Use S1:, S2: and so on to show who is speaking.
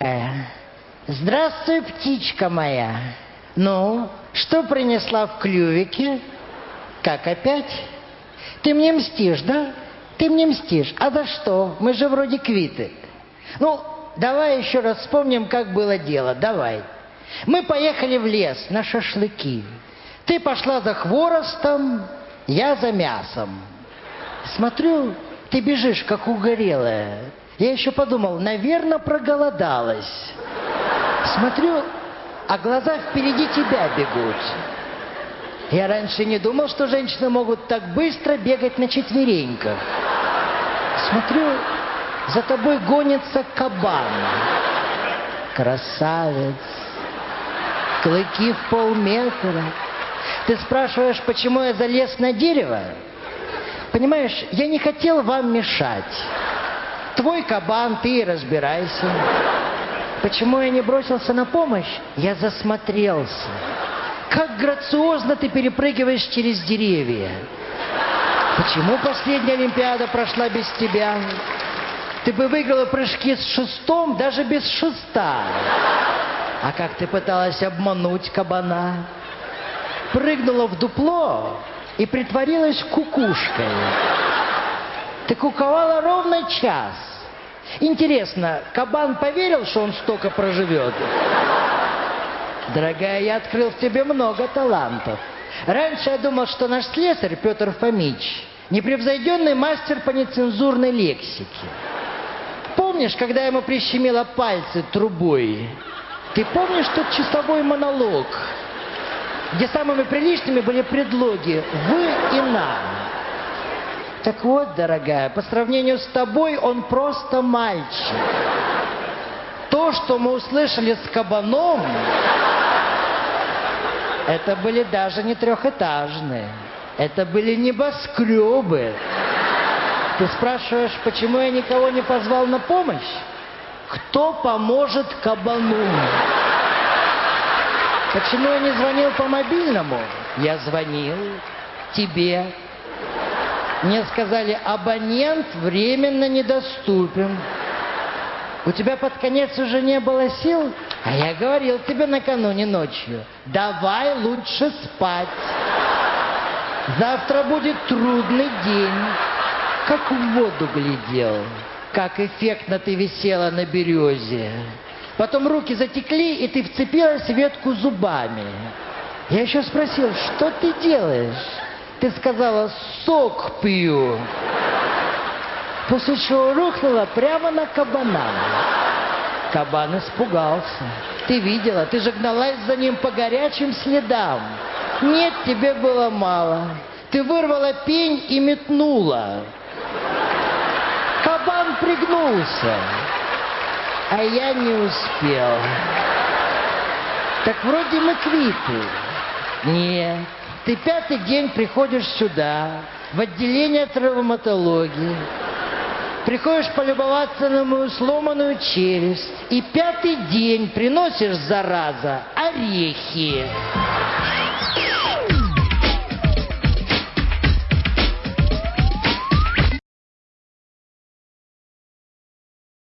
S1: Э, Здравствуй, птичка моя. Ну, что принесла в клювике? Как опять? Ты мне мстишь, да? Ты мне мстишь. А за что? Мы же вроде квиты. Ну, давай еще раз вспомним, как было дело. Давай. Мы поехали в лес на шашлыки. Ты пошла за хворостом, я за мясом. Смотрю, ты бежишь, как угорелая. Я еще подумал, наверное, проголодалась. Смотрю, а глаза впереди тебя бегут. Я раньше не думал, что женщины могут так быстро бегать на четвереньках. Смотрю, за тобой гонится кабан. Красавец. Клыки в полметра. Ты спрашиваешь, почему я залез на дерево? Понимаешь, я не хотел вам мешать. Твой кабан, ты и разбирайся. Почему я не бросился на помощь? Я засмотрелся. Как грациозно ты перепрыгиваешь через деревья. Почему последняя Олимпиада прошла без тебя? Ты бы выиграла прыжки с шестом даже без шеста. А как ты пыталась обмануть кабана? Прыгнула в дупло и притворилась кукушкой. Ты куковала ровно час. Интересно, кабан поверил, что он столько проживет? Дорогая, я открыл в тебе много талантов. Раньше я думал, что наш слесарь Петр Фомич непревзойденный мастер по нецензурной лексике. Помнишь, когда ему прищемило пальцы трубой? Ты помнишь тот часовой монолог, где самыми приличными были предлоги «вы» и «на»? Так вот, дорогая, по сравнению с тобой он просто мальчик. То, что мы услышали с кабаном, это были даже не трехэтажные. Это были небоскребы. Ты спрашиваешь, почему я никого не позвал на помощь? Кто поможет кабану? Почему я не звонил по мобильному? Я звонил тебе. Мне сказали, абонент временно недоступен. У тебя под конец уже не было сил? А я говорил тебе накануне ночью, давай лучше спать. Завтра будет трудный день. Как в воду глядел, как эффектно ты висела на березе. Потом руки затекли, и ты вцепилась в ветку зубами. Я еще спросил, что ты делаешь? Ты сказала, сок пью. После чего рухнула прямо на кабана. Кабан испугался. Ты видела, ты же гналась за ним по горячим следам. Нет, тебе было мало. Ты вырвала пень и метнула. Кабан пригнулся, а я не успел. Так вроде мы квиты. Нет, ты пятый день приходишь сюда, в отделение травматологии. Приходишь полюбоваться на мою сломанную челюсть. И пятый день приносишь, зараза, орехи.